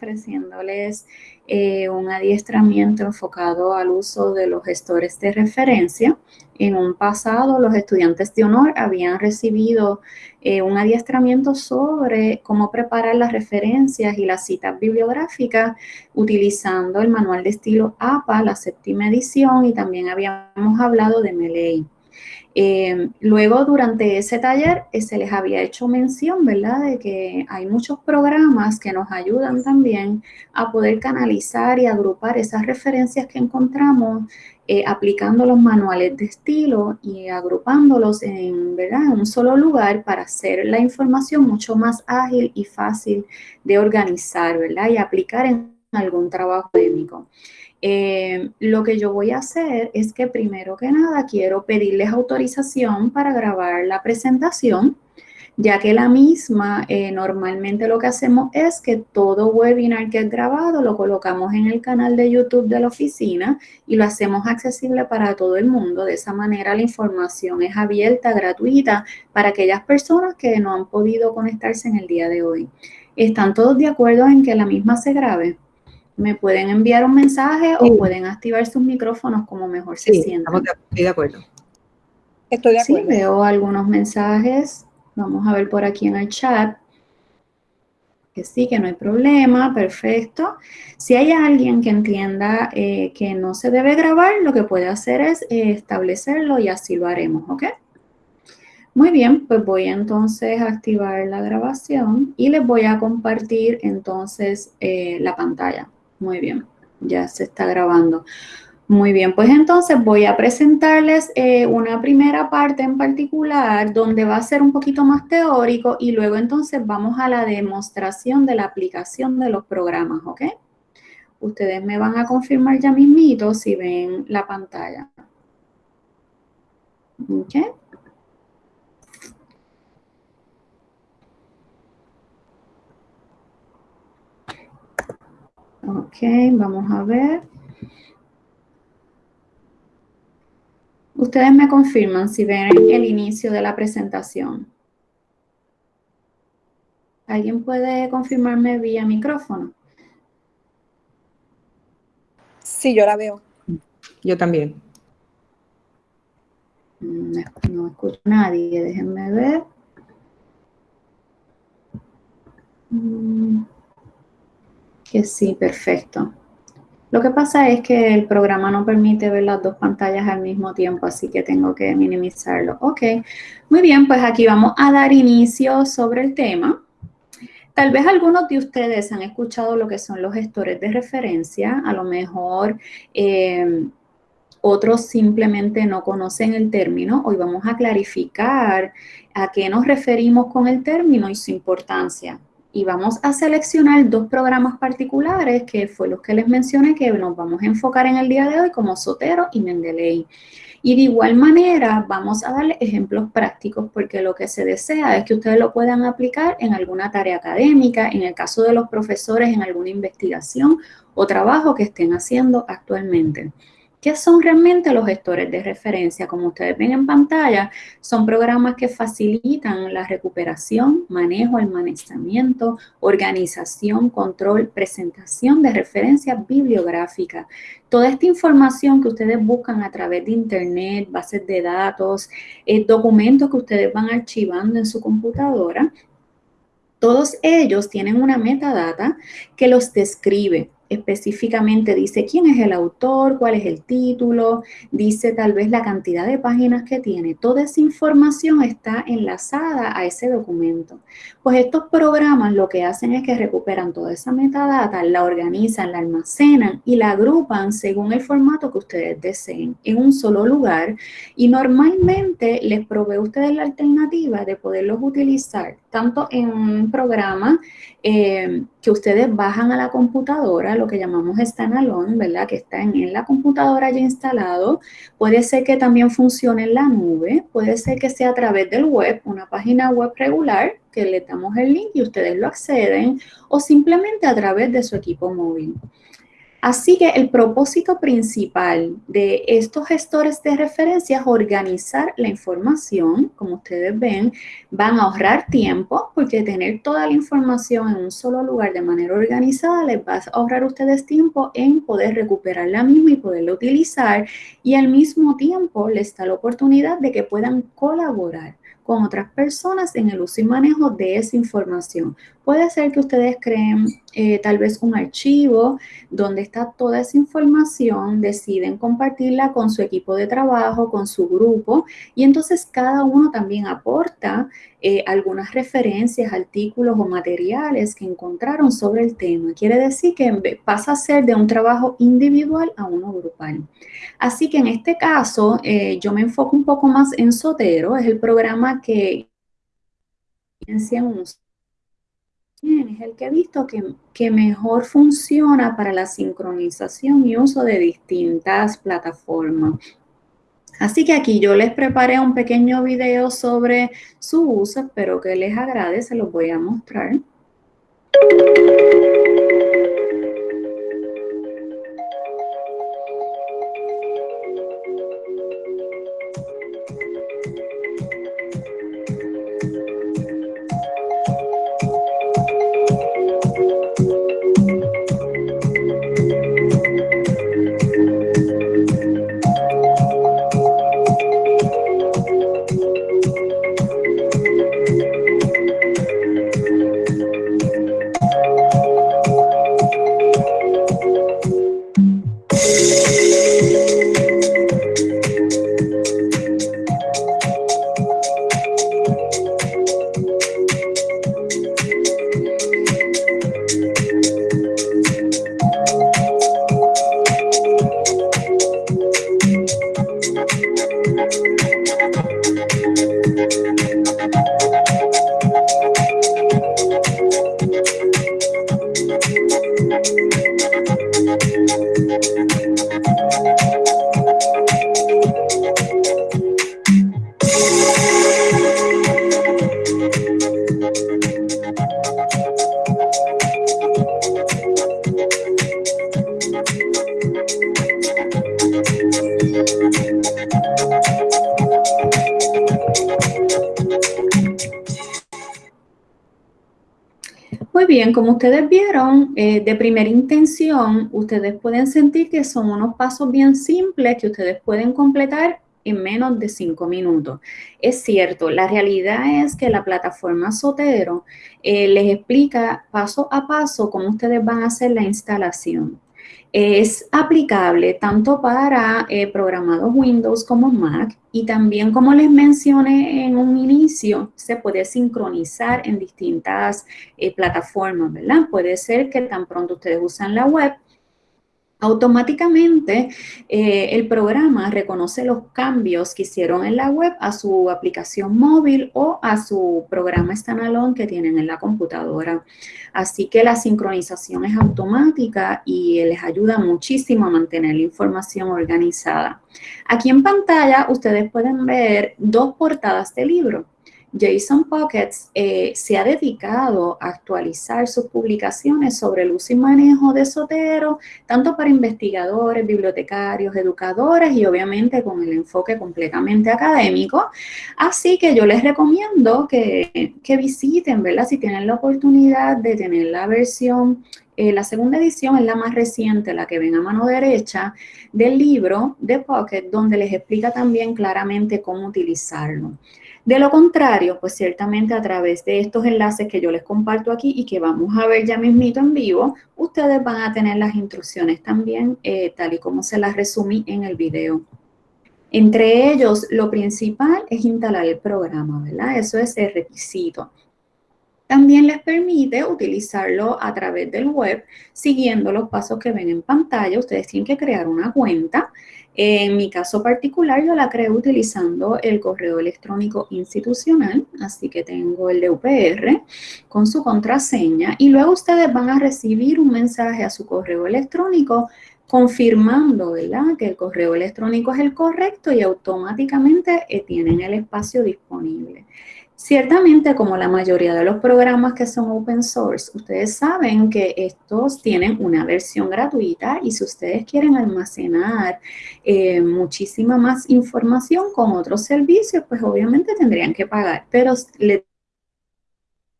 ofreciéndoles eh, un adiestramiento enfocado al uso de los gestores de referencia. En un pasado, los estudiantes de honor habían recibido eh, un adiestramiento sobre cómo preparar las referencias y las citas bibliográficas utilizando el manual de estilo APA, la séptima edición, y también habíamos hablado de MELEI. Eh, luego, durante ese taller, eh, se les había hecho mención, ¿verdad?, de que hay muchos programas que nos ayudan también a poder canalizar y agrupar esas referencias que encontramos eh, aplicando los manuales de estilo y agrupándolos en, ¿verdad? en un solo lugar para hacer la información mucho más ágil y fácil de organizar ¿verdad? y aplicar en algún trabajo académico. Eh, lo que yo voy a hacer es que primero que nada quiero pedirles autorización para grabar la presentación, ya que la misma eh, normalmente lo que hacemos es que todo webinar que es grabado lo colocamos en el canal de YouTube de la oficina y lo hacemos accesible para todo el mundo. De esa manera la información es abierta, gratuita, para aquellas personas que no han podido conectarse en el día de hoy. ¿Están todos de acuerdo en que la misma se grabe? Me pueden enviar un mensaje o pueden activar sus micrófonos como mejor se sientan. Estoy de acuerdo. Estoy de acuerdo. Sí, veo algunos mensajes. Vamos a ver por aquí en el chat. Que sí, que no hay problema, perfecto. Si hay alguien que entienda eh, que no se debe grabar, lo que puede hacer es eh, establecerlo y así lo haremos, ¿ok? Muy bien, pues voy entonces a activar la grabación y les voy a compartir entonces eh, la pantalla. Muy bien, ya se está grabando. Muy bien, pues entonces voy a presentarles eh, una primera parte en particular donde va a ser un poquito más teórico y luego entonces vamos a la demostración de la aplicación de los programas, ¿ok? Ustedes me van a confirmar ya mismito si ven la pantalla. ¿Ok? Ok, vamos a ver. Ustedes me confirman si ven el inicio de la presentación. ¿Alguien puede confirmarme vía micrófono? Sí, yo la veo. Yo también. Mm, no, escucho a nadie, déjenme ver. Mm sí, perfecto. Lo que pasa es que el programa no permite ver las dos pantallas al mismo tiempo, así que tengo que minimizarlo. Ok, muy bien, pues aquí vamos a dar inicio sobre el tema. Tal vez algunos de ustedes han escuchado lo que son los gestores de referencia, a lo mejor eh, otros simplemente no conocen el término. Hoy vamos a clarificar a qué nos referimos con el término y su importancia y vamos a seleccionar dos programas particulares que fue los que les mencioné que nos vamos a enfocar en el día de hoy como Sotero y Mendeley. Y de igual manera vamos a darle ejemplos prácticos porque lo que se desea es que ustedes lo puedan aplicar en alguna tarea académica, en el caso de los profesores en alguna investigación o trabajo que estén haciendo actualmente. ¿Qué son realmente los gestores de referencia? Como ustedes ven en pantalla, son programas que facilitan la recuperación, manejo, almacenamiento, organización, control, presentación de referencias bibliográficas. Toda esta información que ustedes buscan a través de internet, bases de datos, eh, documentos que ustedes van archivando en su computadora, todos ellos tienen una metadata que los describe, específicamente dice quién es el autor, cuál es el título, dice tal vez la cantidad de páginas que tiene. Toda esa información está enlazada a ese documento. Pues estos programas lo que hacen es que recuperan toda esa metadata, la organizan, la almacenan y la agrupan según el formato que ustedes deseen en un solo lugar y normalmente les provee a ustedes la alternativa de poderlos utilizar tanto en un programa eh, que ustedes bajan a la computadora, lo que llamamos standalone, ¿verdad? Que está en, la computadora ya instalado. Puede ser que también funcione en la nube, puede ser que sea a través del web, una página web regular, que le damos el link y ustedes lo acceden, o simplemente a través de su equipo móvil. Así que el propósito principal de estos gestores de referencia es organizar la información, como ustedes ven, van a ahorrar tiempo porque tener toda la información en un solo lugar de manera organizada les va a ahorrar ustedes tiempo en poder recuperar la misma y poderla utilizar y al mismo tiempo les da la oportunidad de que puedan colaborar con otras personas en el uso y manejo de esa información. Puede ser que ustedes creen eh, tal vez un archivo donde está toda esa información, deciden compartirla con su equipo de trabajo, con su grupo, y entonces cada uno también aporta eh, algunas referencias, artículos o materiales que encontraron sobre el tema. Quiere decir que pasa a ser de un trabajo individual a uno grupal. Así que en este caso, eh, yo me enfoco un poco más en Sotero, es el programa que es el que he visto que, que, mejor funciona para la sincronización y uso de distintas plataformas. Así que aquí yo les preparé un pequeño video sobre su uso, espero que les agrade, se los voy a mostrar. Bien, como ustedes vieron, eh, de primera intención, ustedes pueden sentir que son unos pasos bien simples que ustedes pueden completar en menos de cinco minutos. Es cierto, la realidad es que la plataforma Sotero eh, les explica paso a paso cómo ustedes van a hacer la instalación es aplicable tanto para eh, programados Windows como Mac y también como les mencioné en un inicio, se puede sincronizar en distintas eh, plataformas, ¿verdad? Puede ser que tan pronto ustedes usan la web, automáticamente eh, el programa reconoce los cambios que hicieron en la web a su aplicación móvil o a su programa standalone que tienen en la computadora. Así que la sincronización es automática y les ayuda muchísimo a mantener la información organizada. Aquí en pantalla ustedes pueden ver dos portadas de libro. Jason Pockets eh, se ha dedicado a actualizar sus publicaciones sobre el uso y manejo de Sotero, tanto para investigadores, bibliotecarios, educadores y obviamente con el enfoque completamente académico. Así que yo les recomiendo que, que visiten, ¿verdad? Si tienen la oportunidad de tener la versión eh, la segunda edición es la más reciente, la que ven a mano derecha, del libro de Pocket, donde les explica también claramente cómo utilizarlo. De lo contrario, pues ciertamente a través de estos enlaces que yo les comparto aquí y que vamos a ver ya mismito en vivo, ustedes van a tener las instrucciones también eh, tal y como se las resumí en el video. Entre ellos, lo principal es instalar el programa, ¿verdad? Eso es el requisito. También les permite utilizarlo a través del web, siguiendo los pasos que ven en pantalla. Ustedes tienen que crear una cuenta en mi caso particular, yo la creo utilizando el correo electrónico institucional, así que tengo el de UPR con su contraseña y luego ustedes van a recibir un mensaje a su correo electrónico confirmando ¿verdad? que el correo electrónico es el correcto y automáticamente eh, tienen el espacio disponible. Ciertamente, como la mayoría de los programas que son open source, ustedes saben que estos tienen una versión gratuita y si ustedes quieren almacenar eh, muchísima más información con otros servicios, pues obviamente tendrían que pagar. Pero le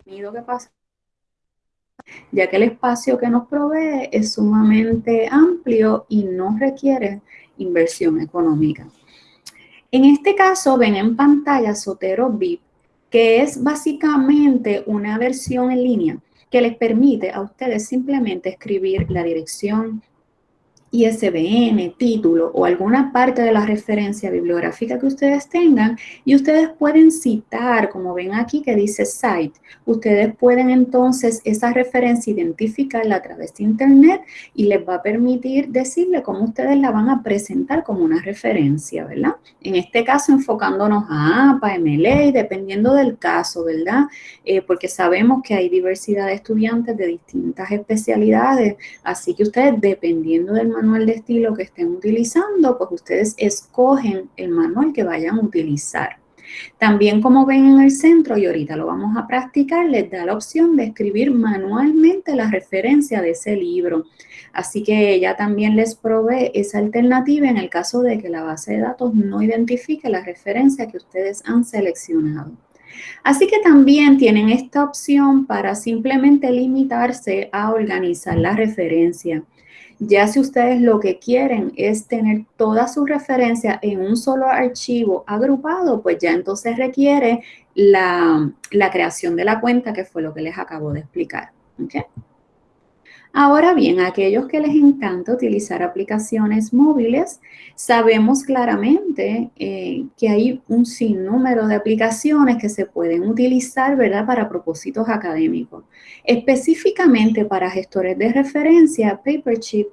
tenido que pasar ya que el espacio que nos provee es sumamente amplio y no requiere inversión económica. En este caso, ven en pantalla Sotero VIP que es básicamente una versión en línea que les permite a ustedes simplemente escribir la dirección, ISBN, título o alguna parte de la referencia bibliográfica que ustedes tengan y ustedes pueden citar, como ven aquí que dice site, ustedes pueden entonces esa referencia identificarla a través de internet y les va a permitir decirle cómo ustedes la van a presentar como una referencia, ¿verdad? En este caso enfocándonos a APA, MLA, dependiendo del caso, ¿verdad? Eh, porque sabemos que hay diversidad de estudiantes de distintas especialidades, así que ustedes dependiendo del manual de estilo que estén utilizando, pues ustedes escogen el manual que vayan a utilizar. También como ven en el centro, y ahorita lo vamos a practicar, les da la opción de escribir manualmente la referencia de ese libro. Así que ella también les provee esa alternativa en el caso de que la base de datos no identifique la referencia que ustedes han seleccionado. Así que también tienen esta opción para simplemente limitarse a organizar la referencia. Ya si ustedes lo que quieren es tener toda su referencia en un solo archivo agrupado, pues ya entonces requiere la, creación de la cuenta, que fue lo que les acabo de explicar. Ahora bien, aquellos que les encanta utilizar aplicaciones móviles, sabemos claramente eh, que hay un sinnúmero de aplicaciones que se pueden utilizar, ¿verdad?, para propósitos académicos. Específicamente para gestores de referencia, Paperchip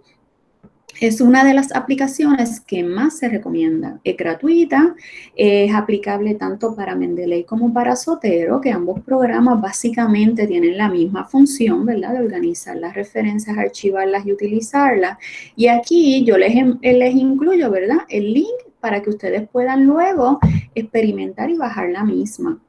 es una de las aplicaciones que más se recomienda. Es gratuita, es aplicable tanto para Mendeley como para Sotero, que ambos programas básicamente tienen la misma función, ¿verdad? De organizar las referencias, archivarlas y utilizarlas. Y aquí yo les, les incluyo, ¿verdad? El link para que ustedes puedan luego experimentar y bajar la misma.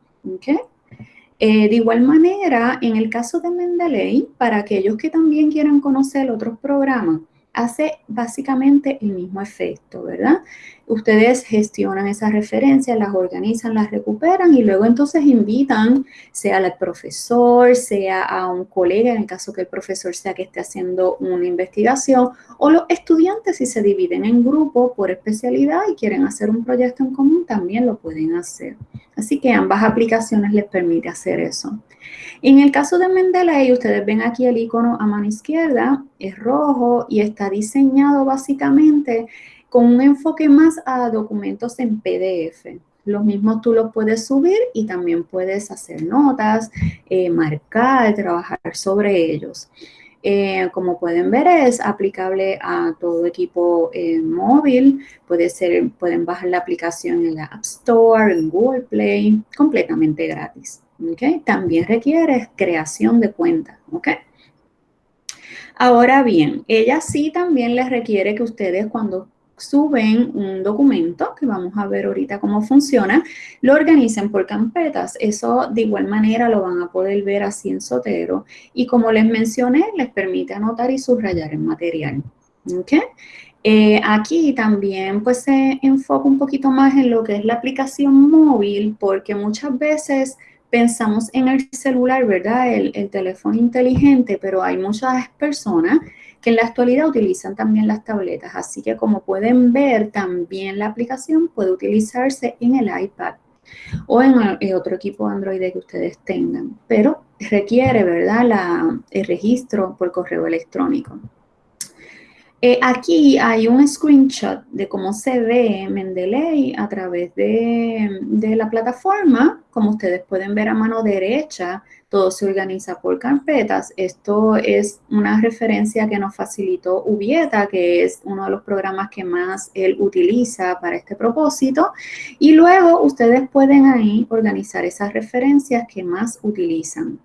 Eh, de igual manera, en el caso de Mendeley, para aquellos que también quieran conocer otros programas, hace básicamente el mismo efecto, ¿verdad? Ustedes gestionan esas referencias, las organizan, las recuperan y luego entonces invitan, sea al profesor, sea a un colega, en el caso que el profesor sea que esté haciendo una investigación, o los estudiantes si se dividen en grupo por especialidad y quieren hacer un proyecto en común, también lo pueden hacer. Así que ambas aplicaciones les permite hacer eso. En el caso de Mendeley, ustedes ven aquí el icono a mano izquierda, es rojo y está diseñado básicamente con un enfoque más a documentos en PDF. Los mismos tú los puedes subir y también puedes hacer notas, eh, marcar, trabajar sobre ellos. Eh, como pueden ver, es aplicable a todo equipo eh, móvil. Puede ser, pueden bajar la aplicación en la App Store, en Google Play, completamente gratis. También requiere creación de cuenta. Ahora bien, ella sí también les requiere que ustedes cuando suben un documento, que vamos a ver ahorita cómo funciona, lo organicen por carpetas. Eso de igual manera lo van a poder ver así en Sotero. Y como les mencioné, les permite anotar y subrayar el material. Eh, aquí también pues se enfoca un poquito más en lo que es la aplicación móvil, porque muchas veces pensamos en el celular, ¿verdad? El teléfono inteligente, pero hay muchas personas que en la actualidad utilizan también las tabletas. Así que como pueden ver, también la aplicación puede utilizarse en el iPad o en, otro equipo Android que ustedes tengan, pero requiere, ¿verdad?, la, el registro por correo electrónico. Eh, aquí hay un screenshot de cómo se ve Mendeley a través de, de, la plataforma. Como ustedes pueden ver a mano derecha, todo se organiza por carpetas. Esto es una referencia que nos facilitó Ubieta, que es uno de los programas que más él utiliza para este propósito. Y luego ustedes pueden ahí organizar esas referencias que más utilizan.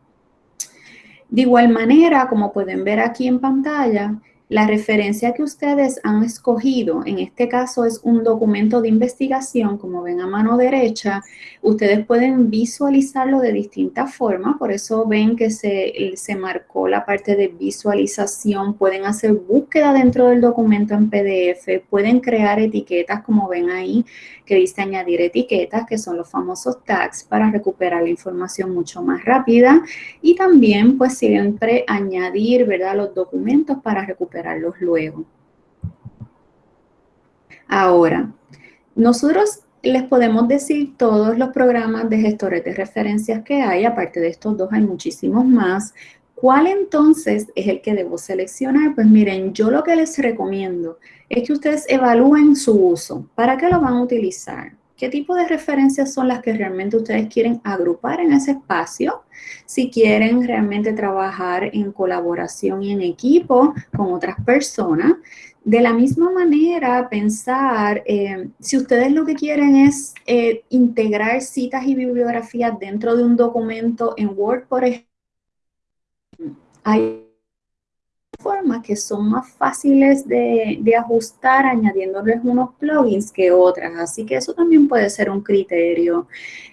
De igual manera, como pueden ver aquí en pantalla, La referencia que ustedes han escogido, en este caso es un documento de investigación, como ven a mano derecha, ustedes pueden visualizarlo de distintas formas, por eso ven que se, se marcó la parte de visualización, pueden hacer búsqueda dentro del documento en PDF, pueden crear etiquetas como ven ahí, que dice añadir etiquetas, que son los famosos tags para recuperar la información mucho más rápida y también pues siempre añadir, ¿verdad?, los documentos para recuperarlos luego. Ahora, nosotros les podemos decir todos los programas de gestores de referencias que hay, aparte de estos dos hay muchísimos más, ¿Cuál entonces es el que debo seleccionar? Pues miren, yo lo que les recomiendo es que ustedes evalúen su uso. ¿Para qué lo van a utilizar? ¿Qué tipo de referencias son las que realmente ustedes quieren agrupar en ese espacio? Si quieren realmente trabajar en colaboración y en equipo con otras personas. De la misma manera, pensar, eh, si ustedes lo que quieren es eh, integrar citas y bibliografías dentro de un documento en Word, por ejemplo, hay formas que son más fáciles de, ajustar añadiéndoles unos plugins que otras, así que eso también puede ser un criterio.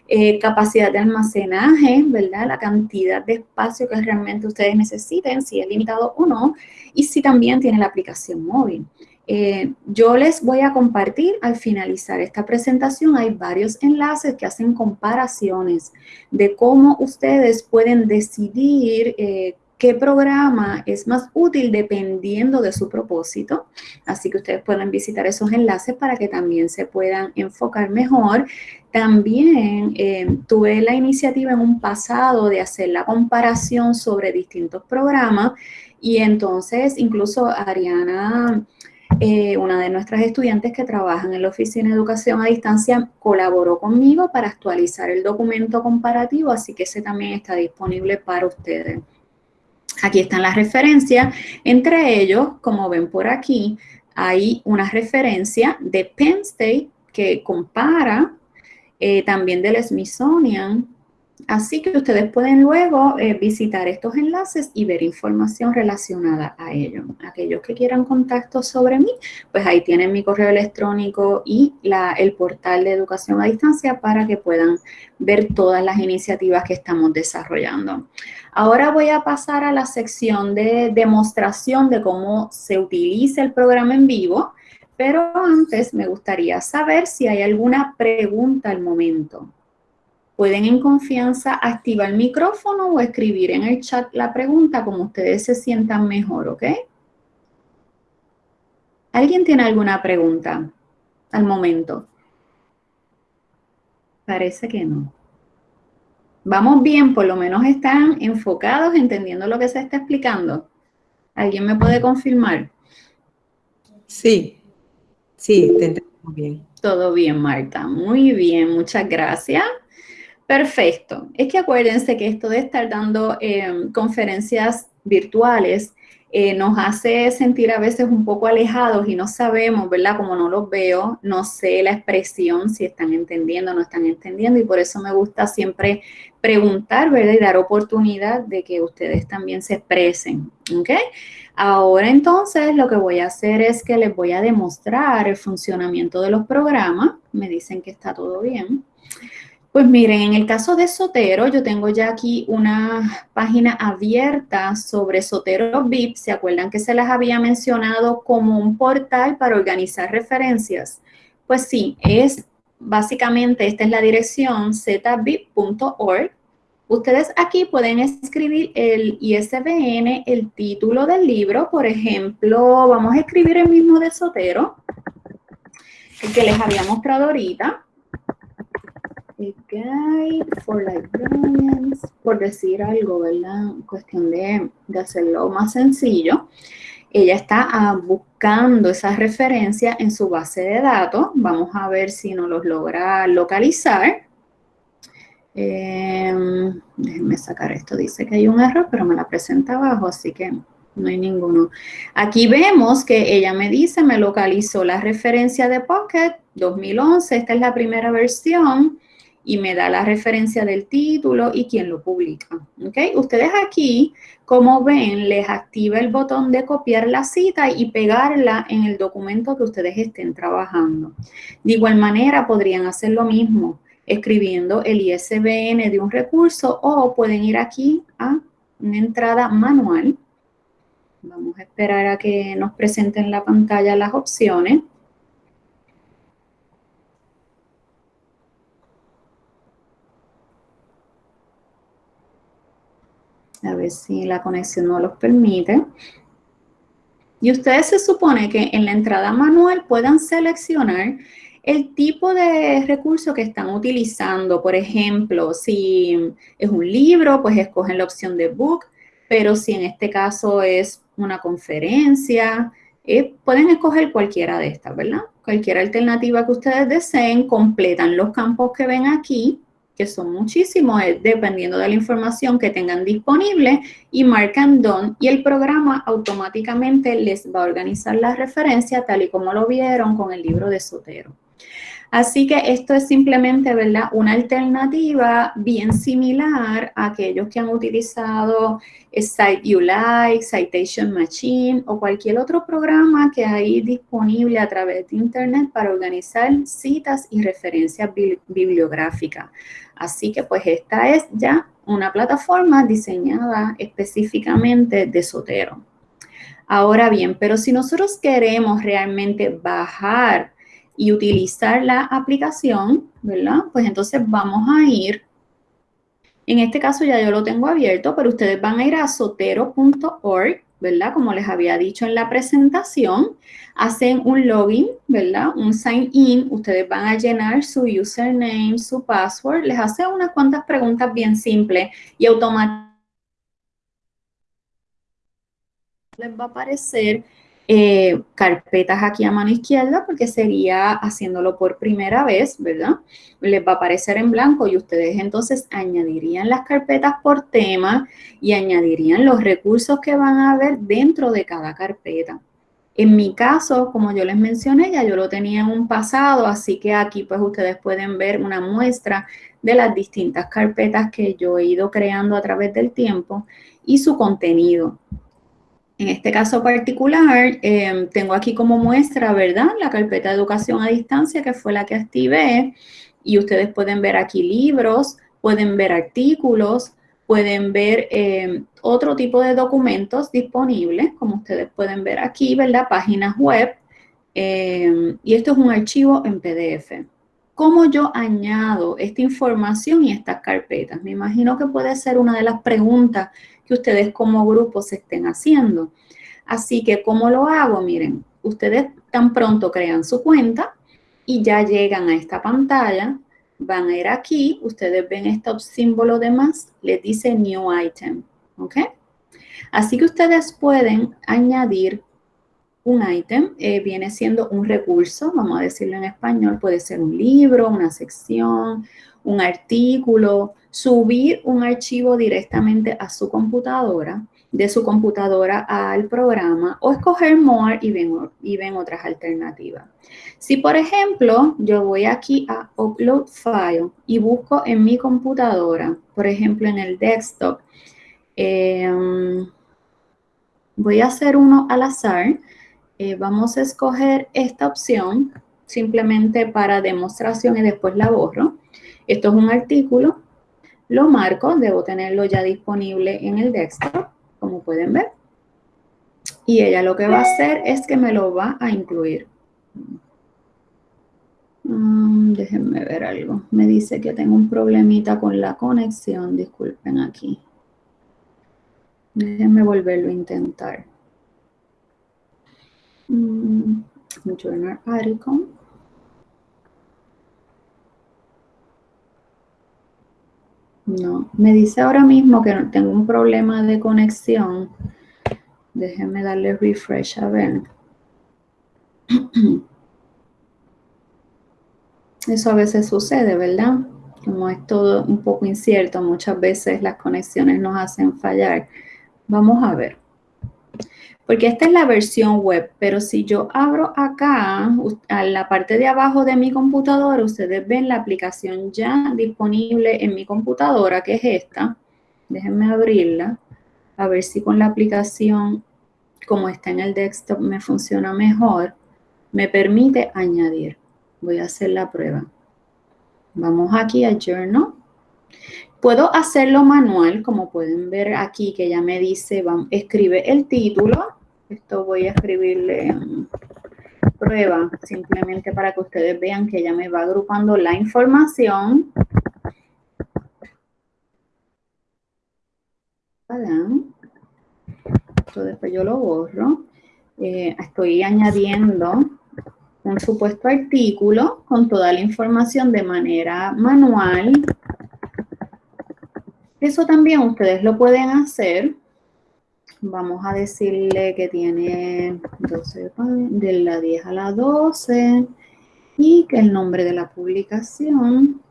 Eh, capacidad de almacenaje, ¿verdad? La cantidad de espacio que realmente ustedes necesiten, si es limitado o no, y si también tiene la aplicación móvil. Eh, yo les voy a compartir al finalizar esta presentación, hay varios enlaces que hacen comparaciones de cómo ustedes pueden decidir eh, qué programa es más útil dependiendo de su propósito. Así que ustedes pueden visitar esos enlaces para que también se puedan enfocar mejor. También eh, tuve la iniciativa en un pasado de hacer la comparación sobre distintos programas y entonces incluso Ariana... Eh, una de nuestras estudiantes que trabajan en la Oficina de Educación a Distancia colaboró conmigo para actualizar el documento comparativo, así que ese también está disponible para ustedes. Aquí están las referencias. Entre ellos, como ven por aquí, hay una referencia de Penn State que compara eh, también del Smithsonian Así que ustedes pueden luego eh, visitar estos enlaces y ver información relacionada a ello. Aquellos que quieran contacto sobre mí, pues ahí tienen mi correo electrónico y el portal de educación a distancia para que puedan ver todas las iniciativas que estamos desarrollando. Ahora voy a pasar a la sección de demostración de cómo se utiliza el programa en vivo, pero antes me gustaría saber si hay alguna pregunta al momento. Pueden en confianza activar el micrófono o escribir en el chat la pregunta como ustedes se sientan mejor, ¿ok? ¿Alguien tiene alguna pregunta al momento? Parece que no. Vamos bien, por lo menos están enfocados, entendiendo lo que se está explicando. ¿Alguien me puede confirmar? Sí, sí, te entendemos bien. Todo bien, Marta. Muy bien, muchas gracias. Perfecto. Es que acuérdense que esto de estar dando em, conferencias virtuales eh, nos hace sentir a veces un poco alejados y no sabemos, ¿verdad? Como no los veo, no sé la expresión, si están entendiendo o no están entendiendo y por eso me gusta siempre preguntar, ¿verdad? Y dar oportunidad de que ustedes también se expresen, ¿ok? Ahora entonces lo que voy a hacer es que les voy a demostrar el funcionamiento de los programas. Me dicen que está todo bien. Pues miren, en el caso de Sotero, yo tengo ya aquí una página abierta sobre Sotero VIP. ¿Se acuerdan que se las había mencionado como un portal para organizar referencias? Pues sí, es básicamente, esta es la dirección zbip.org. Ustedes aquí pueden escribir el ISBN, el título del libro, por ejemplo, vamos a escribir el mismo de Sotero, el que les había mostrado ahorita. Guide for Librarians, por decir algo, ¿verdad? Cuestión de, hacerlo más sencillo. Ella está ah, buscando esa referencia en su base de datos. Vamos a ver si nos los logra localizar. Em, déjenme sacar esto. Dice que hay un error, pero me la presenta abajo, así que no hay ninguno. Aquí vemos que ella me dice, me localizó la referencia de Pocket 2011. Esta es la primera versión y me da la referencia del título y quién lo publica. ¿okay? Ustedes aquí, como ven, les activa el botón de copiar la cita y pegarla en el documento que ustedes estén trabajando. De igual manera, podrían hacer lo mismo escribiendo el ISBN de un recurso o pueden ir aquí a una entrada manual. Vamos a esperar a que nos presenten en la pantalla las opciones. A ver si la conexión no los permite. Y ustedes se supone que en la entrada manual puedan seleccionar el tipo de recurso que están utilizando. Por ejemplo, si es un libro, pues escogen la opción de book, pero si en este caso es una conferencia, eh, pueden escoger cualquiera de estas, ¿verdad? Cualquier alternativa que ustedes deseen, completan los campos que ven aquí que son muchísimos, dependiendo de la información que tengan disponible, y marcan Done, y el programa automáticamente les va a organizar la referencia tal y como lo vieron con el libro de Sotero. Así que esto es simplemente, ¿verdad? Una alternativa bien similar a aquellos que han utilizado Site You Like, Citation Machine o cualquier otro programa que hay disponible a través de Internet para organizar citas y referencias bibliográficas. Así que pues esta es ya una plataforma diseñada específicamente de Sotero. Ahora bien, pero si nosotros queremos realmente bajar y utilizar la aplicación, ¿verdad? Pues entonces vamos a ir, en este caso ya yo lo tengo abierto, pero ustedes van a ir a sotero.org, ¿verdad? Como les había dicho en la presentación, hacen un login, ¿verdad? Un sign in, ustedes van a llenar su username, su password, les hace unas cuantas preguntas bien simples y automáticamente les va a aparecer eh, carpetas aquí a mano izquierda porque sería haciéndolo por primera vez, ¿verdad? Les va a aparecer en blanco y ustedes entonces añadirían las carpetas por tema y añadirían los recursos que van a ver dentro de cada carpeta. En mi caso, como yo les mencioné, ya yo lo tenía en un pasado, así que aquí pues ustedes pueden ver una muestra de las distintas carpetas que yo he ido creando a través del tiempo y su contenido. En este caso particular, em, tengo aquí como muestra, ¿verdad? La carpeta de educación a distancia, que fue la que activé. Y ustedes pueden ver aquí libros, pueden ver artículos, pueden ver em, otro tipo de documentos disponibles, como ustedes pueden ver aquí, ¿verdad? Páginas web. Em, y esto es un archivo en PDF. ¿Cómo yo añado esta información y estas carpetas? Me imagino que puede ser una de las preguntas que ustedes como grupo se estén haciendo. Así que, ¿cómo lo hago? Miren, ustedes tan pronto crean su cuenta y ya llegan a esta pantalla, van a ir aquí, ustedes ven este símbolo de más, les dice New Item, ¿ok? Así que ustedes pueden añadir un item, eh, viene siendo un recurso, vamos a decirlo en español, puede ser un libro, una sección, un artículo, subir un archivo directamente a su computadora, de su computadora al programa o escoger More y ven, y ven otras alternativas. Si, por ejemplo, yo voy aquí a Upload File y busco en mi computadora, por ejemplo, en el desktop, em, voy a hacer uno al azar. Eh, vamos a escoger esta opción simplemente para demostración y después la borro. Esto es un artículo, lo marco, debo tenerlo ya disponible en el desktop, como pueden ver. Y ella lo que va a hacer es que me lo va a incluir. Mm, déjenme ver algo. Me dice que tengo un problemita con la conexión. Disculpen aquí. Déjenme volverlo a intentar. Mm, journal article. No, me dice ahora mismo que tengo un problema de conexión. Déjenme darle refresh a ver. Eso a veces sucede, ¿verdad? Como es todo un poco incierto, muchas veces las conexiones nos hacen fallar. Vamos a ver. Porque esta es la versión web, pero si yo abro acá, a la parte de abajo de mi computadora, ustedes ven la aplicación ya disponible en mi computadora, que es esta. Déjenme abrirla, a ver si con la aplicación, como está en el desktop, me funciona mejor. Me permite añadir. Voy a hacer la prueba. Vamos aquí a Journal. Puedo hacerlo manual, como pueden ver aquí, que ya me dice, escribe el título esto voy a escribirle prueba, simplemente para que ustedes vean que ya me va agrupando la información. Esto después yo lo borro. Eh, estoy añadiendo un supuesto artículo con toda la información de manera manual. Eso también ustedes lo pueden hacer Vamos a decirle que tiene 12, de la 10 a la 12 y que el nombre de la publicación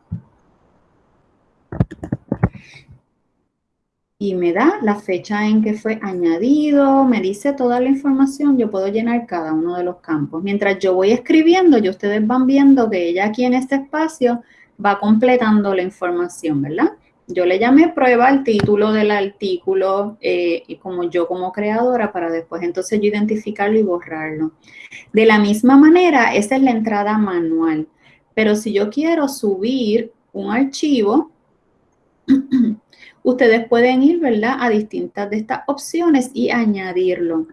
y me da la fecha en que fue añadido, me dice toda la información, yo puedo llenar cada uno de los campos. Mientras yo voy escribiendo, y ustedes van viendo que ella aquí en este espacio va completando la información, ¿verdad? Yo le llamé prueba el título del artículo eh, y como yo como creadora para después entonces yo identificarlo y borrarlo. De la misma manera, esa es la entrada manual. Pero si yo quiero subir un archivo, ustedes pueden ir, ¿verdad? A distintas de estas opciones y añadirlo.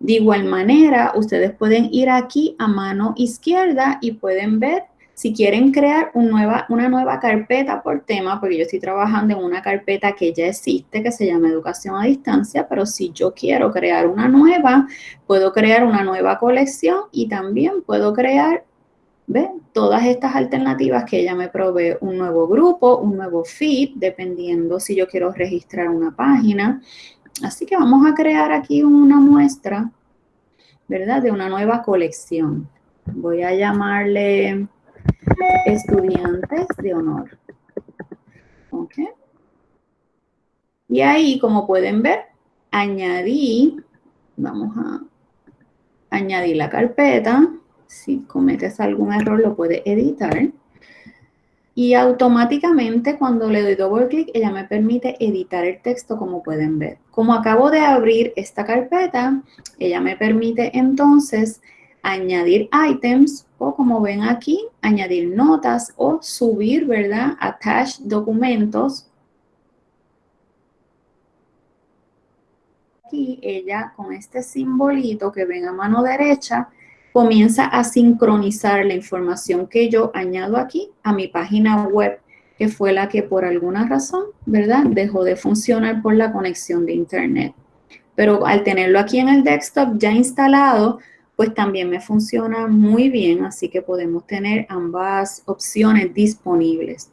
De igual manera, ustedes pueden ir aquí a mano izquierda y pueden ver si quieren crear una nueva carpeta por tema, porque yo estoy trabajando en una carpeta que ya existe, que se llama Educación a Distancia, pero si yo quiero crear una nueva, puedo crear una nueva colección y también puedo crear ¿ve? todas estas alternativas que ella me provee, un nuevo grupo, un nuevo feed, dependiendo si yo quiero registrar una página. Así que vamos a crear aquí una muestra, ¿verdad? De una nueva colección. Voy a llamarle estudiantes de honor. ¿Ok? Y ahí, como pueden ver, añadí, vamos a añadir la carpeta. Si cometes algún error, lo puedes editar. Y automáticamente cuando le doy doble clic, ella me permite editar el texto como pueden ver. Como acabo de abrir esta carpeta, ella me permite entonces añadir items como ven aquí, añadir notas o subir, ¿verdad? Attach documentos. Aquí ella con este simbolito que ven a mano derecha comienza a sincronizar la información que yo añado aquí a mi página web que fue la que por alguna razón, ¿verdad? Dejó de funcionar por la conexión de internet. Pero al tenerlo aquí en el desktop ya instalado, pues también me funciona muy bien, así que podemos tener ambas opciones disponibles.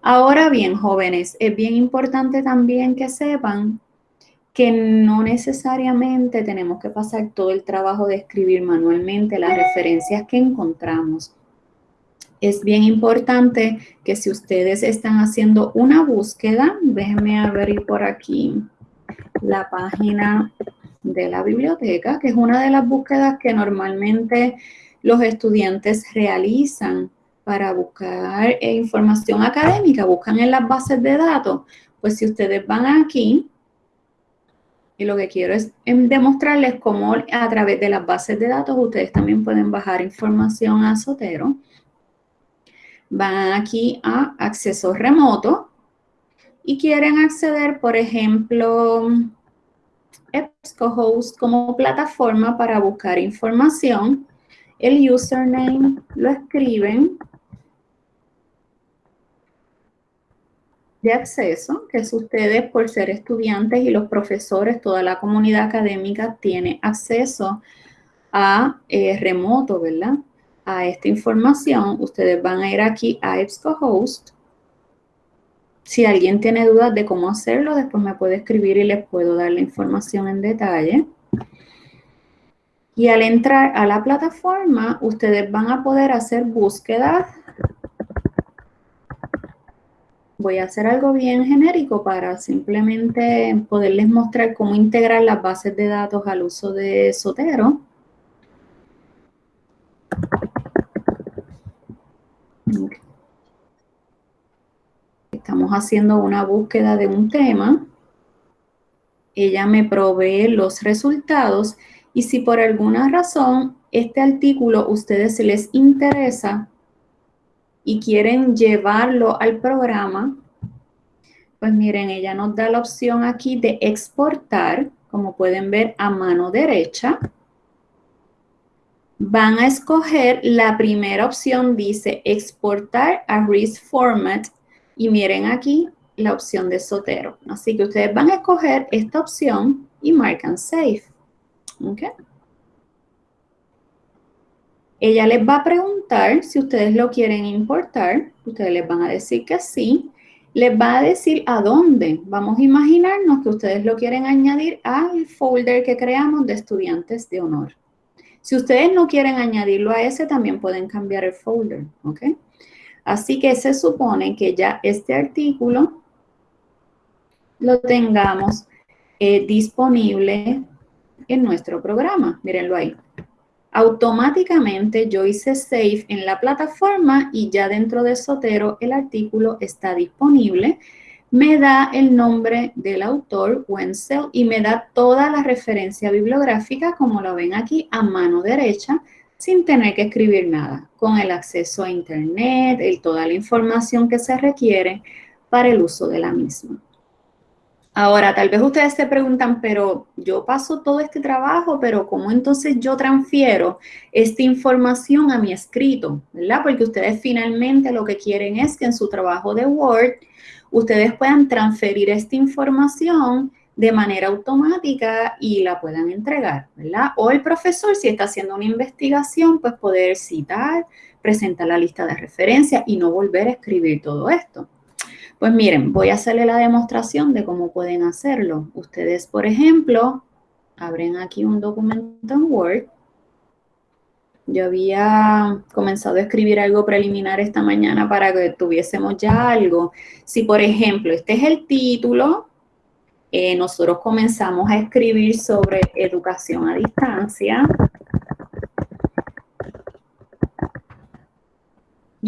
Ahora bien, jóvenes, es bien importante también que sepan que no necesariamente tenemos que pasar todo el trabajo de escribir manualmente las referencias que encontramos. Es bien importante que si ustedes están haciendo una búsqueda, déjenme abrir por aquí la página de la biblioteca, que es una de las búsquedas que normalmente los estudiantes realizan para buscar eh, información académica, buscan en las bases de datos. Pues si ustedes van aquí, y lo que quiero es em, demostrarles cómo a través de las bases de datos ustedes también pueden bajar información a Sotero. Van aquí a acceso remoto y quieren acceder, por ejemplo, EBSCOhost como plataforma para buscar información. El username lo escriben de acceso, que es ustedes por ser estudiantes y los profesores, toda la comunidad académica tiene acceso a eh, remoto, ¿verdad? A esta información. Ustedes van a ir aquí a EBSCOhost si alguien tiene dudas de cómo hacerlo, después me puede escribir y les puedo dar la información en detalle. Y al entrar a la plataforma, ustedes van a poder hacer búsquedas voy a hacer algo bien genérico para simplemente poderles mostrar cómo integrar las bases de datos al uso de Sotero. Estamos haciendo una búsqueda de un tema. Ella me provee los resultados y si por alguna razón este artículo a ustedes les interesa y quieren llevarlo al programa, pues miren, ella nos da la opción aquí de exportar, como pueden ver a mano derecha. Van a escoger la primera opción, dice exportar a RIS format y miren aquí la opción de Sotero. Así que ustedes van a escoger esta opción y marcan Save. ¿Okay? Ella les va a preguntar si ustedes lo quieren importar. Ustedes les van a decir que sí. Les va a decir a dónde. Vamos a imaginarnos que ustedes lo quieren añadir al folder que creamos de estudiantes de honor. Si ustedes no quieren añadirlo a ese, también pueden cambiar el folder, ¿ok? Así que se supone que ya este artículo lo tengamos eh, disponible en nuestro programa. Mírenlo ahí automáticamente yo hice save en la plataforma y ya dentro de Sotero el artículo está disponible. Me da el nombre del autor, Wenzel, y me da toda la referencia bibliográfica, como lo ven aquí, a mano derecha, sin tener que escribir nada, con el acceso a Internet y toda la información que se requiere para el uso de la misma. Ahora, tal vez ustedes se preguntan, pero yo paso todo este trabajo, pero ¿cómo entonces yo transfiero esta información a mi escrito? ¿Verdad? Porque ustedes finalmente lo que quieren es que en su trabajo de Word ustedes puedan transferir esta información de manera automática y la puedan entregar, ¿verdad? O el profesor, si está haciendo una investigación, pues poder citar, presentar la lista de referencia y no volver a escribir todo esto. Pues miren, voy a hacerle la demostración de cómo pueden hacerlo. Ustedes, por ejemplo, abren aquí un documento en Word. Yo había comenzado a escribir algo preliminar esta mañana para que tuviésemos ya algo. Si, por ejemplo, este es el título, eh, nosotros comenzamos a escribir sobre educación a distancia.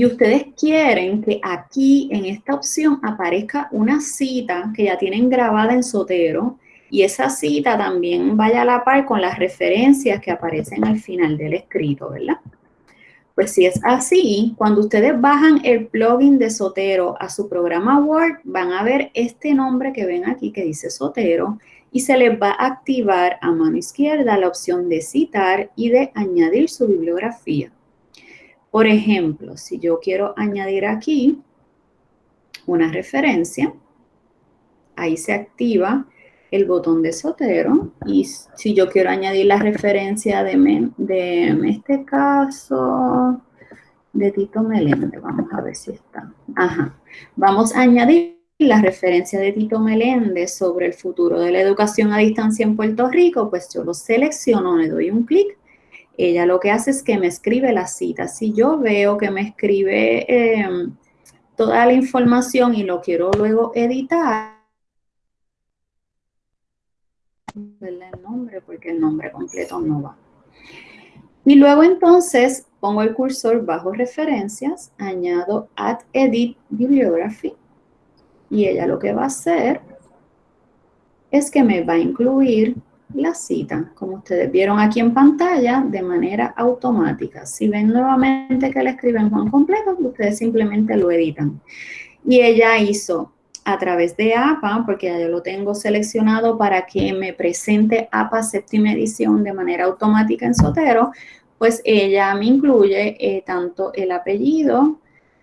y ustedes quieren que aquí en esta opción aparezca una cita que ya tienen grabada en Sotero y esa cita también vaya a la par con las referencias que aparecen al final del escrito, ¿verdad? Pues si es así, cuando ustedes bajan el plugin de Sotero a su programa Word, van a ver este nombre que ven aquí que dice Sotero y se les va a activar a mano izquierda la opción de citar y de añadir su bibliografía. Por ejemplo, si yo quiero añadir aquí una referencia, ahí se activa el botón de Sotero y si yo quiero añadir la referencia de, de en este caso de Tito Meléndez, vamos a ver si está. Ajá, vamos a añadir la referencia de Tito Meléndez sobre el futuro de la educación a distancia en Puerto Rico, pues yo lo selecciono, le doy un clic ella lo que hace es que me escribe la cita. Si yo veo que me escribe em, toda la información y lo quiero luego editar, el nombre porque el nombre completo no va. Y luego entonces pongo el cursor bajo referencias, añado add edit bibliography y ella lo que va a hacer es que me va a incluir la cita, como ustedes vieron aquí en pantalla, de manera automática. Si ven nuevamente que le escriben Juan completo, ustedes simplemente lo editan. Y ella hizo a través de APA, porque ya yo lo tengo seleccionado para que me presente APA séptima edición de manera automática en Sotero, pues ella me incluye eh, tanto el apellido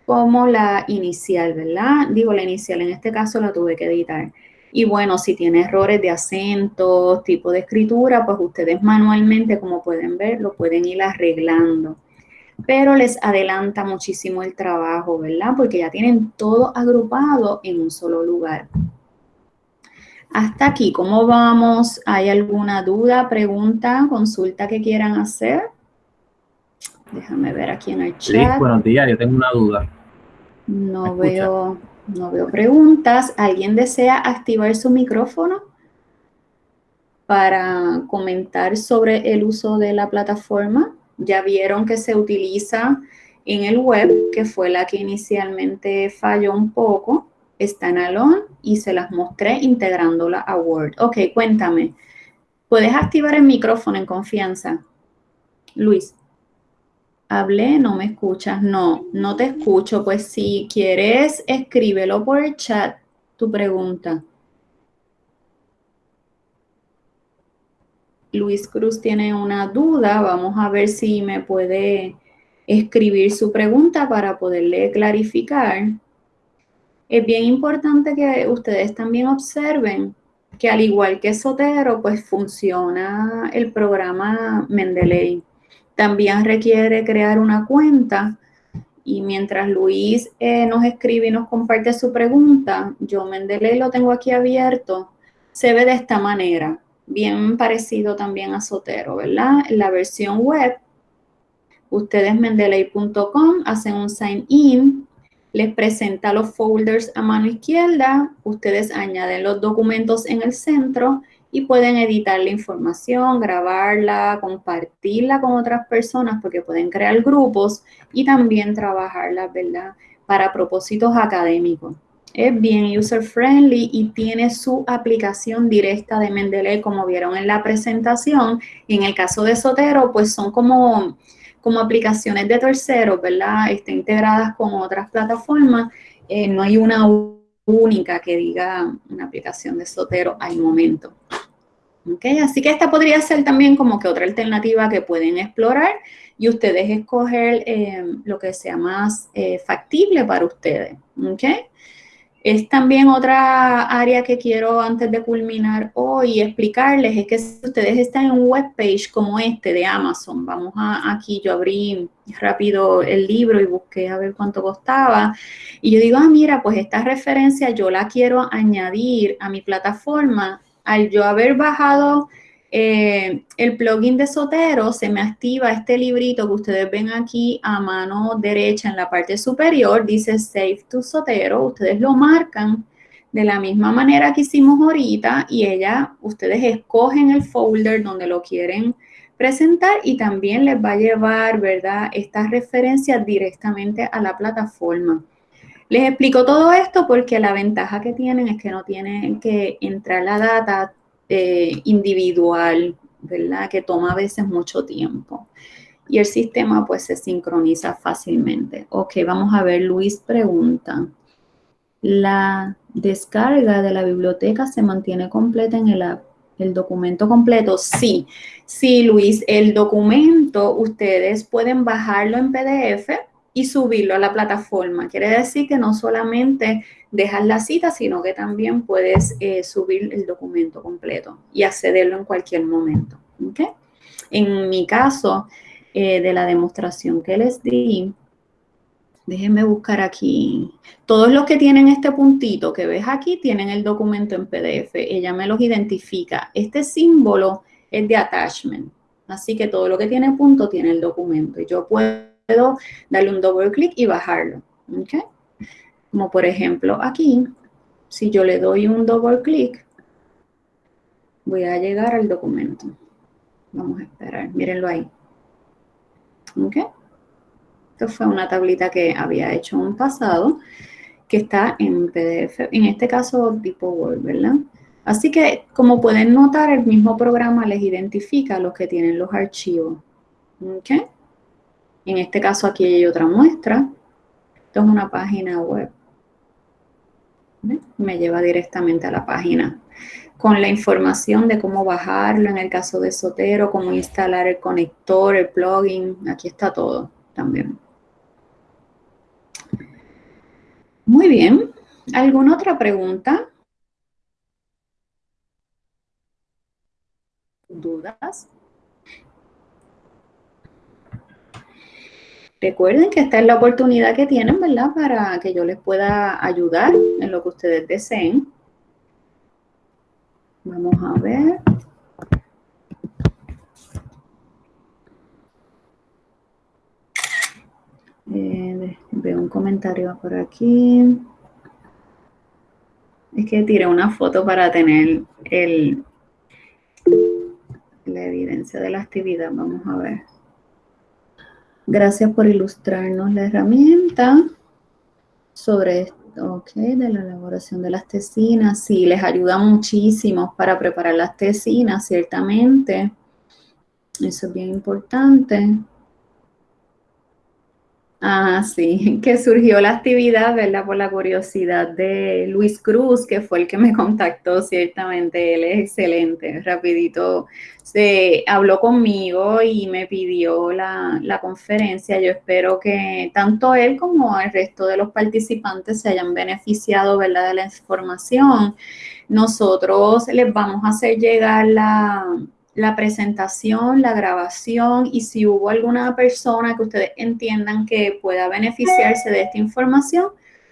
como la inicial, ¿verdad? Digo, la inicial en este caso la tuve que editar. Y bueno, si tiene errores de acento, tipo de escritura, pues ustedes manualmente, como pueden ver, lo pueden ir arreglando. Pero les adelanta muchísimo el trabajo, ¿verdad? Porque ya tienen todo agrupado en un solo lugar. Hasta aquí, ¿cómo vamos? ¿Hay alguna duda, pregunta, consulta que quieran hacer? Déjame ver aquí en el chat. buenos días, yo tengo una duda. No veo. No veo preguntas. ¿Alguien desea activar su micrófono para comentar sobre el uso de la plataforma? Ya vieron que se utiliza en el web, que fue la que inicialmente falló un poco. Está en Alon y se las mostré integrándola a Word. Ok, cuéntame. ¿Puedes activar el micrófono en confianza? Luis. Hablé, no me escuchas. No, no te escucho. Pues si quieres, escríbelo por el chat, tu pregunta. Luis Cruz tiene una duda. Vamos a ver si me puede escribir su pregunta para poderle clarificar. Es bien importante que ustedes también observen que al igual que Sotero, pues funciona el programa Mendeley. También requiere crear una cuenta y mientras Luis eh, nos escribe y nos comparte su pregunta, yo Mendeley lo tengo aquí abierto, se ve de esta manera, bien parecido también a Sotero, ¿verdad? En la versión web, ustedes mendeley.com hacen un sign in, les presenta los folders a mano izquierda, ustedes añaden los documentos en el centro y pueden editar la información, grabarla, compartirla con otras personas porque pueden crear grupos y también trabajarla, ¿verdad? Para propósitos académicos. Es bien user friendly y tiene su aplicación directa de Mendeley como vieron en la presentación. Y en el caso de Sotero, pues son como, como aplicaciones de terceros, ¿verdad? Están integradas con otras plataformas. Eh, no hay una única que diga una aplicación de Sotero al momento. ¿Okay? Así que esta podría ser también como que otra alternativa que pueden explorar y ustedes escoger eh, lo que sea más eh, factible para ustedes. ¿okay? Es también otra área que quiero antes de culminar hoy explicarles, es que si ustedes están en un webpage como este de Amazon, vamos a, aquí, yo abrí rápido el libro y busqué a ver cuánto costaba, y yo digo, ah, mira, pues esta referencia yo la quiero añadir a mi plataforma, al yo haber bajado eh, el plugin de Sotero se me activa este librito que ustedes ven aquí a mano derecha en la parte superior, dice Save to Sotero, ustedes lo marcan de la misma manera que hicimos ahorita y ella, ustedes escogen el folder donde lo quieren presentar y también les va a llevar, ¿verdad?, estas referencias directamente a la plataforma. Les explico todo esto porque la ventaja que tienen es que no tienen que entrar la data eh, individual, ¿verdad? Que toma a veces mucho tiempo. Y el sistema pues se sincroniza fácilmente. Ok, vamos a ver, Luis pregunta. ¿La descarga de la biblioteca se mantiene completa en el app? ¿El documento completo? Sí, sí, Luis, el documento ustedes pueden bajarlo en PDF y subirlo a la plataforma. Quiere decir que no solamente dejas la cita, sino que también puedes eh, subir el documento completo y accederlo en cualquier momento. En mi caso, eh, de la demostración que les di, déjenme buscar aquí. Todos los que tienen este puntito que ves aquí tienen el documento en PDF. Ella me los identifica. Este símbolo es de attachment. Así que todo lo que tiene punto tiene el documento. Y yo puedo darle un doble clic y bajarlo. ¿okay? Como por ejemplo aquí, si yo le doy un doble clic, voy a llegar al documento. Vamos a esperar, mírenlo ahí. ¿Ok? Esto fue una tablita que había hecho en un pasado, que está en PDF, en este caso tipo Word, ¿verdad? Así que, como pueden notar, el mismo programa les identifica los que tienen los archivos. ¿Ok? En este caso aquí hay otra muestra. Esto es una página web. Me lleva directamente a la página con la información de cómo bajarlo en el caso de Sotero, cómo instalar el conector, el plugin. Aquí está todo también. Muy bien. ¿Alguna otra pregunta? ¿Dudas? Recuerden que esta es la oportunidad que tienen, ¿verdad? Para que yo les pueda ayudar en lo que ustedes deseen. Vamos a ver. Eh, veo un comentario por aquí. Es que tiré una foto para tener el, la evidencia de la actividad. Vamos a ver. Gracias por ilustrarnos la herramienta sobre esto, ok, de la elaboración de las tesinas. Sí, les ayuda muchísimo para preparar las tesinas, ciertamente. Eso es bien importante. Ah, sí, que surgió la actividad, ¿verdad? Por la curiosidad de Luis Cruz, que fue el que me contactó, ciertamente, él es excelente, rapidito se habló conmigo y me pidió la, la conferencia. Yo espero que tanto él como el resto de los participantes se hayan beneficiado, ¿verdad? De la información. Nosotros les vamos a hacer llegar la, la presentación, la grabación y si hubo alguna persona que ustedes entiendan que pueda beneficiarse de esta información,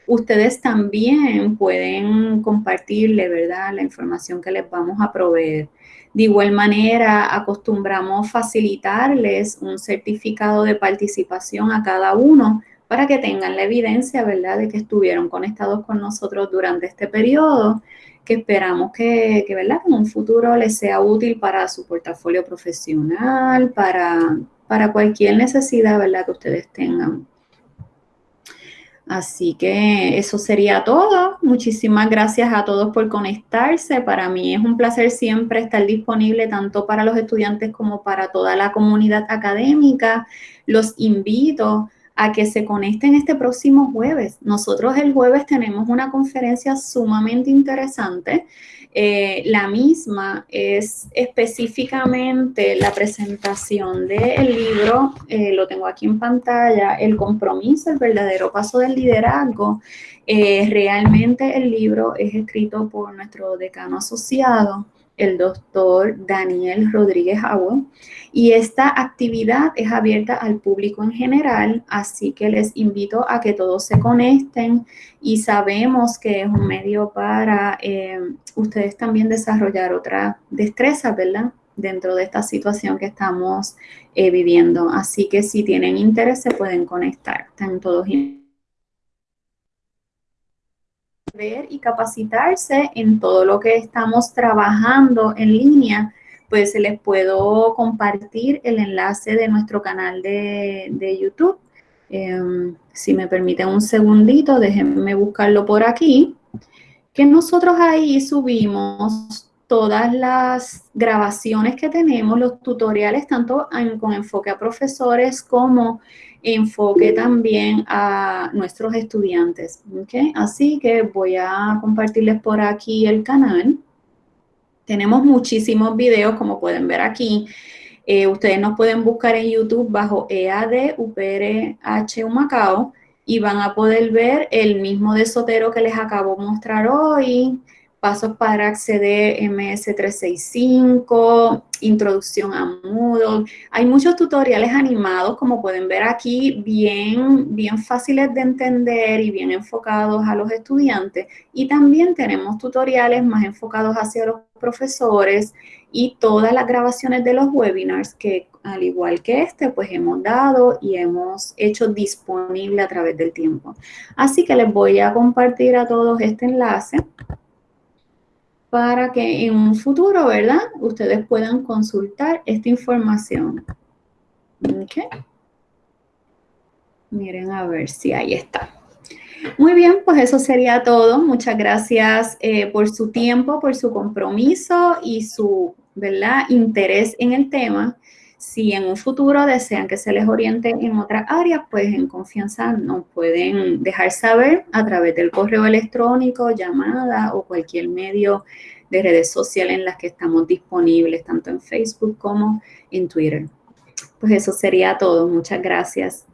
ustedes también pueden compartirle, ¿verdad? La información que les vamos a proveer. De igual manera, acostumbramos facilitarles un certificado de participación a cada uno para que tengan la evidencia, ¿verdad?, de que estuvieron conectados con nosotros durante este periodo que esperamos que, ¿verdad? en un futuro les sea útil para su portafolio profesional, para, para cualquier necesidad ¿verdad? que ustedes tengan. Así que eso sería todo. Muchísimas gracias a todos por conectarse. Para mí es un placer siempre estar disponible tanto para los estudiantes como para toda la comunidad académica. Los invito a que se conecten este próximo jueves. Nosotros el jueves tenemos una conferencia sumamente interesante. Eh, la misma es específicamente la presentación del libro, eh, lo tengo aquí en pantalla, El compromiso, el verdadero paso del liderazgo. Eh, realmente el libro es escrito por nuestro decano asociado, el doctor Daniel Rodríguez Agua. Y esta actividad es abierta al público en general, así que les invito a que todos se conecten y sabemos que es un medio para eh, ustedes también desarrollar otra destreza, ¿verdad? Dentro de esta situación que estamos eh, viviendo. Así que si tienen interés se pueden conectar. Están todos ver y capacitarse en todo lo que estamos trabajando en línea, pues les puedo compartir el enlace de nuestro canal de, YouTube. Em, si me permiten un segundito, déjenme buscarlo por aquí. Que nosotros ahí subimos todas las grabaciones que tenemos, los tutoriales, tanto con enfoque a profesores como enfoque también a nuestros estudiantes. ¿okay? Así que voy a compartirles por aquí el canal. Tenemos muchísimos videos, como pueden ver aquí. Eh, ustedes nos pueden buscar en YouTube bajo EAD UPRH Humacao y van a poder ver el mismo de Sotero que les acabo de mostrar hoy, pasos para acceder MS365, introducción a Moodle. Hay muchos tutoriales animados, como pueden ver aquí, bien, bien fáciles de entender y bien enfocados a los estudiantes. Y también tenemos tutoriales más enfocados hacia los profesores y todas las grabaciones de los webinars que, al igual que este, pues hemos dado y hemos hecho disponible a través del tiempo. Así que les voy a compartir a todos este enlace para que en un futuro, ¿verdad? Ustedes puedan consultar esta información. Ok. Miren a ver si ahí está. Muy bien, pues eso sería todo. Muchas gracias eh, por su tiempo, por su compromiso y su, ¿verdad?, interés en el tema. Si en un futuro desean que se les oriente en otras áreas, pues en confianza nos pueden dejar saber a través del correo electrónico, llamada o cualquier medio de redes sociales en las que estamos disponibles, tanto en Facebook como en Twitter. Pues eso sería todo. Muchas gracias.